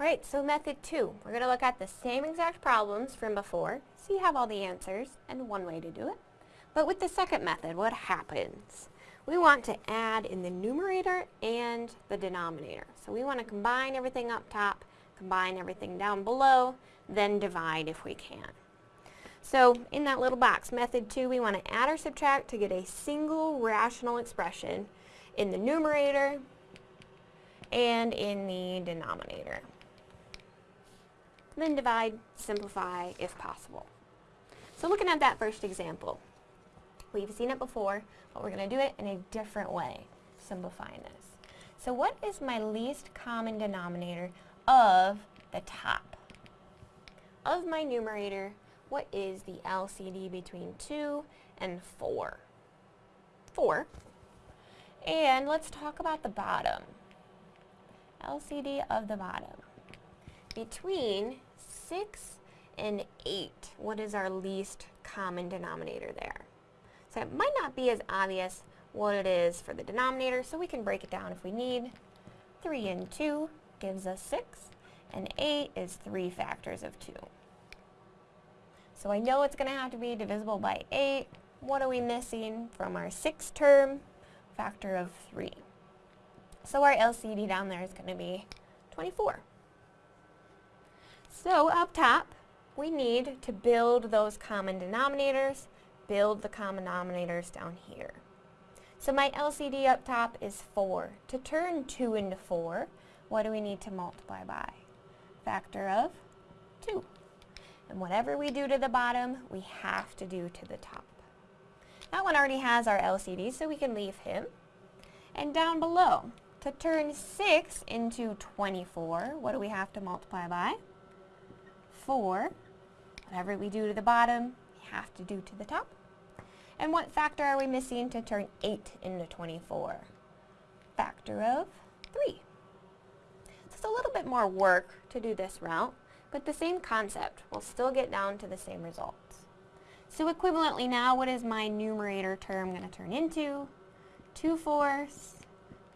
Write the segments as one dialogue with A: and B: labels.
A: Alright, so method two. We're going to look at the same exact problems from before, so you have all the answers and one way to do it. But with the second method, what happens? We want to add in the numerator and the denominator. So we want to combine everything up top, combine everything down below, then divide if we can. So in that little box, method two, we want to add or subtract to get a single rational expression in the numerator and in the denominator. Then divide, simplify if possible. So looking at that first example, we've seen it before, but we're going to do it in a different way, simplifying this. So what is my least common denominator of the top? Of my numerator, what is the LCD between 2 and 4? 4. And let's talk about the bottom. LCD of the bottom. Between 6 and 8, what is our least common denominator there? So it might not be as obvious what it is for the denominator, so we can break it down if we need. 3 and 2 gives us 6, and 8 is 3 factors of 2. So I know it's going to have to be divisible by 8. What are we missing from our 6th term? Factor of 3. So our LCD down there is going to be 24. So up top, we need to build those common denominators, build the common denominators down here. So my LCD up top is 4. To turn 2 into 4, what do we need to multiply by? Factor of 2. And whatever we do to the bottom, we have to do to the top. That one already has our LCD, so we can leave him. And down below, to turn 6 into 24, what do we have to multiply by? 4. Whatever we do to the bottom, we have to do to the top. And what factor are we missing to turn 8 into 24? Factor of 3. So it's a little bit more work to do this route, but the same concept. We'll still get down to the same results. So equivalently now, what is my numerator term going to turn into? 2 fourths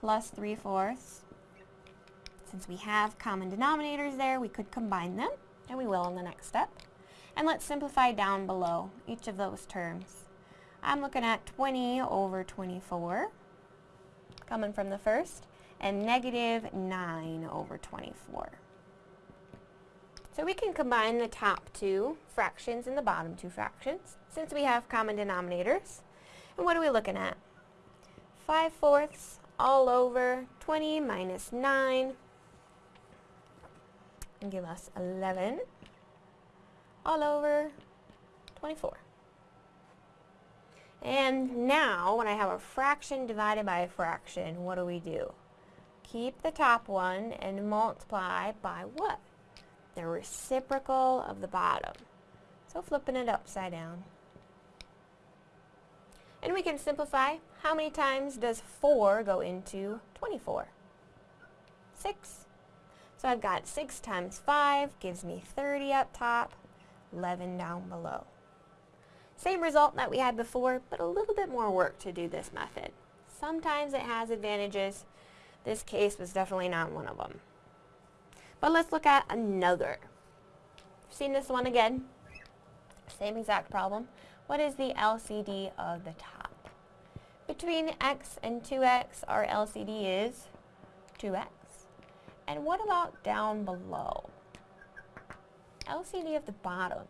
A: plus 3 fourths. Since we have common denominators there, we could combine them, and we will in the next step. And let's simplify down below each of those terms. I'm looking at 20 over 24, coming from the first, and negative 9 over 24. So we can combine the top two fractions and the bottom two fractions, since we have common denominators. And what are we looking at? 5 fourths all over 20 minus 9 and give us 11 all over 24. And now, when I have a fraction divided by a fraction, what do we do? Keep the top one and multiply by what? The reciprocal of the bottom. So flipping it upside down. And we can simplify. How many times does 4 go into 24? 6. So I've got 6 times 5 gives me 30 up top, 11 down below. Same result that we had before, but a little bit more work to do this method. Sometimes it has advantages. This case was definitely not one of them. But let's look at another. Seen this one again? Same exact problem. What is the LCD of the top? Between x and 2x, our LCD is 2x. And what about down below? LCD of the bottom.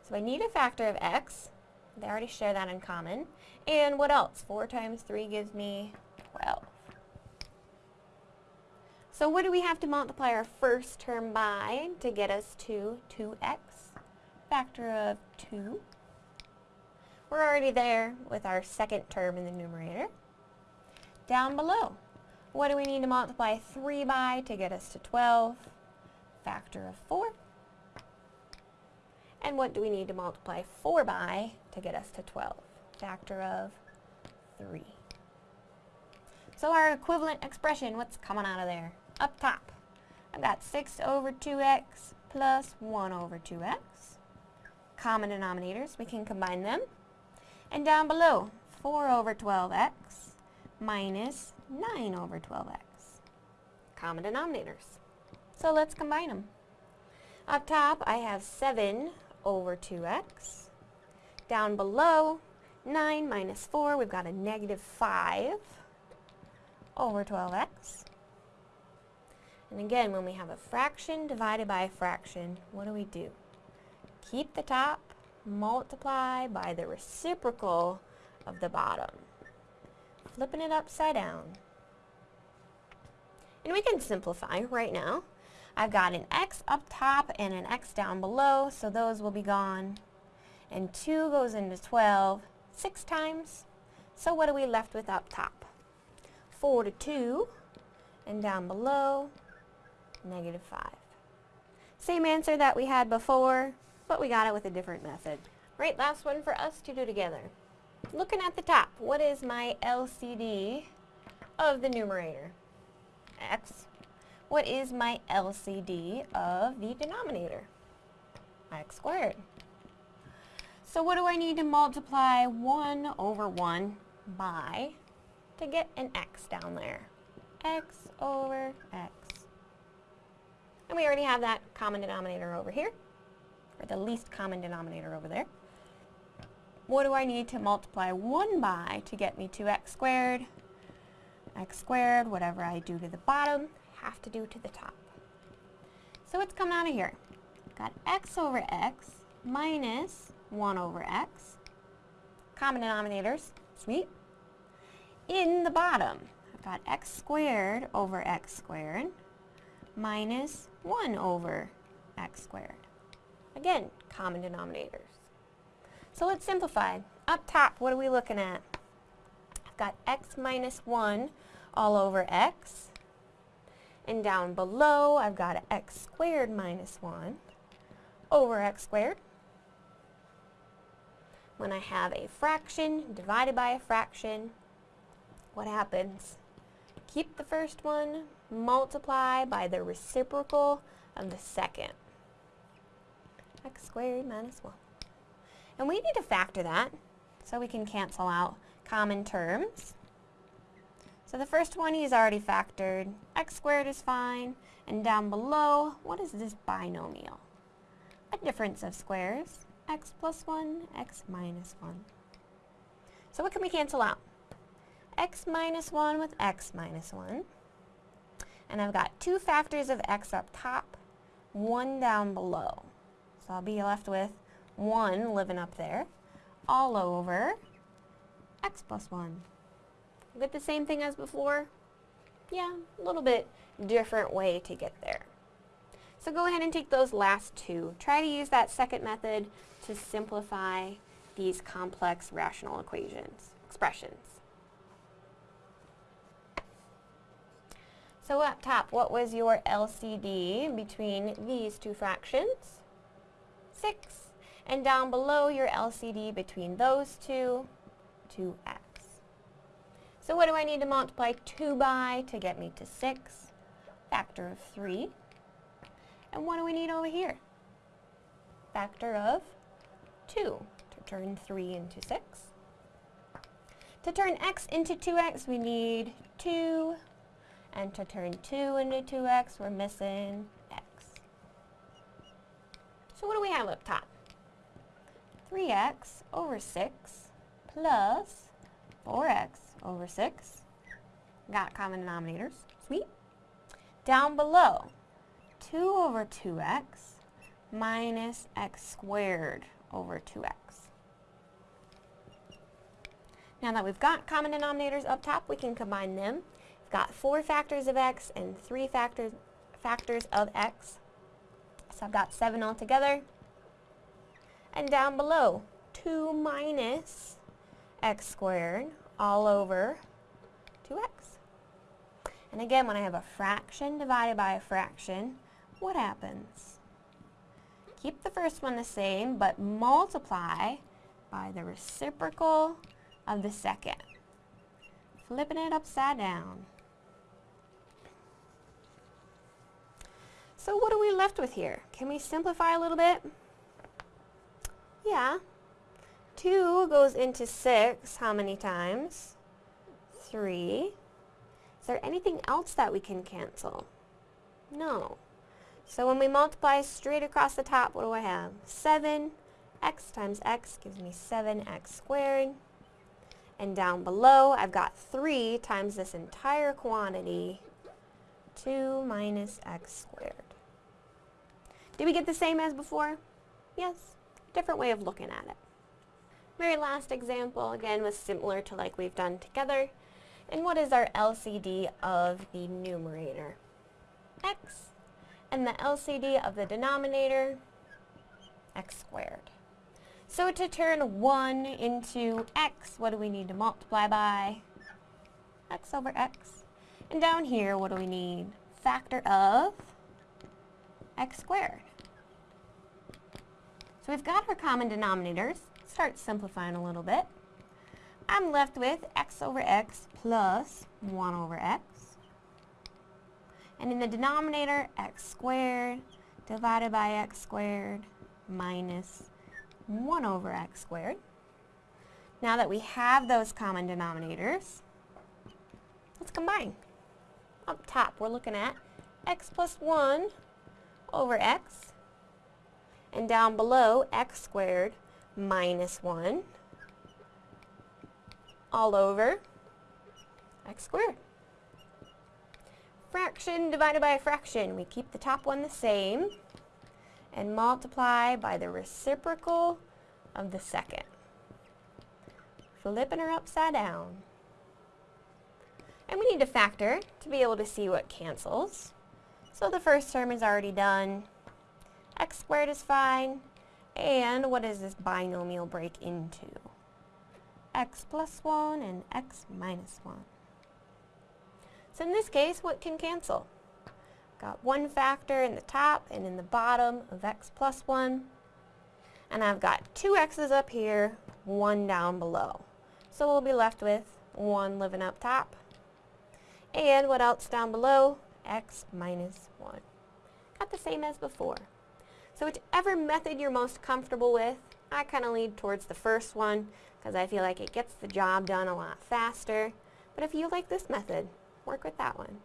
A: So I need a factor of x. They already share that in common. And what else? 4 times 3 gives me 12. So what do we have to multiply our first term by to get us to 2x? Factor of 2. We're already there with our second term in the numerator. Down below, what do we need to multiply 3 by to get us to 12? Factor of 4. And what do we need to multiply 4 by to get us to 12? Factor of 3. So our equivalent expression, what's coming out of there? Up top, I've got 6 over 2x plus 1 over 2x. Common denominators, we can combine them. And down below, 4 over 12x minus 9 over 12x. Common denominators. So let's combine them. Up top, I have 7 over 2x. Down below, 9 minus 4, we've got a negative 5 over 12x. And again, when we have a fraction divided by a fraction, what do we do? Keep the top, multiply by the reciprocal of the bottom. Flipping it upside down. And we can simplify right now. I've got an x up top and an x down below, so those will be gone. And 2 goes into 12 six times. So what are we left with up top? 4 to 2, and down below, negative 5. Same answer that we had before, but we got it with a different method. Right, last one for us to do together. Looking at the top, what is my LCD of the numerator? X. What is my LCD of the denominator? X squared. So what do I need to multiply 1 over 1 by to get an x down there? x over x. And we already have that common denominator over here, or the least common denominator over there. What do I need to multiply 1 by to get me to x squared? x squared, whatever I do to the bottom, have to do to the top. So what's coming out of here? Got x over x minus 1 over x. Common denominators, sweet. In the bottom, I've got x squared over x squared minus 1 over x squared. Again, common denominators. So let's simplify. Up top, what are we looking at? I've got x minus 1 all over x. And down below, I've got x squared minus 1 over x squared. When I have a fraction divided by a fraction, what happens? Keep the first one, multiply by the reciprocal of the second. x squared minus 1. And we need to factor that so we can cancel out common terms. So the first one he's already factored. x squared is fine. And down below, what is this binomial? A difference of squares. x plus 1, x minus 1. So what can we cancel out? x minus 1 with x minus 1. And I've got two factors of x up top, one down below. So I'll be left with 1 living up there, all over x plus 1. Get the same thing as before? Yeah, a little bit different way to get there. So go ahead and take those last two. Try to use that second method to simplify these complex rational equations, expressions. So up top, what was your LCD between these two fractions? 6. And down below, your LCD between those two, 2x. So what do I need to multiply 2 by to get me to 6? Factor of 3. And what do we need over here? Factor of 2 to turn 3 into 6. To turn x into 2x, we need 2. And to turn 2 into 2x, we're missing x. So what do we have up top? 3x over 6 plus 4x over 6. Got common denominators. Sweet. Down below, 2 over 2x minus x squared over 2x. Now that we've got common denominators up top, we can combine them. We've got 4 factors of x and 3 factors, factors of x. So I've got 7 altogether. And down below, 2 minus x squared all over 2x. And again, when I have a fraction divided by a fraction, what happens? Keep the first one the same, but multiply by the reciprocal of the second. Flipping it upside down. So what are we left with here? Can we simplify a little bit? Yeah, 2 goes into 6 how many times? 3. Is there anything else that we can cancel? No. So when we multiply straight across the top, what do I have? 7 x times x gives me 7x squared. And down below, I've got 3 times this entire quantity, 2 minus x squared. Did we get the same as before? Yes. Different way of looking at it. Very last example, again, was similar to like we've done together. And what is our LCD of the numerator? x. And the LCD of the denominator? x squared. So to turn 1 into x, what do we need to multiply by? x over x. And down here, what do we need? Factor of x squared. So we've got our common denominators. Start simplifying a little bit. I'm left with x over x plus 1 over x. And in the denominator, x squared divided by x squared minus 1 over x squared. Now that we have those common denominators, let's combine. Up top, we're looking at x plus 1 over x. And down below, x squared minus 1 all over x squared. Fraction divided by a fraction. We keep the top one the same and multiply by the reciprocal of the second. Flipping her upside down. And we need to factor to be able to see what cancels. So the first term is already done. X squared is fine. And what does this binomial break into? x plus 1 and x minus 1. So in this case, what can cancel? Got one factor in the top and in the bottom of x plus 1. And I've got two x's up here, one down below. So we'll be left with 1 living up top. And what else down below? x minus 1. Got the same as before. So whichever method you're most comfortable with, I kind of lead towards the first one because I feel like it gets the job done a lot faster. But if you like this method, work with that one.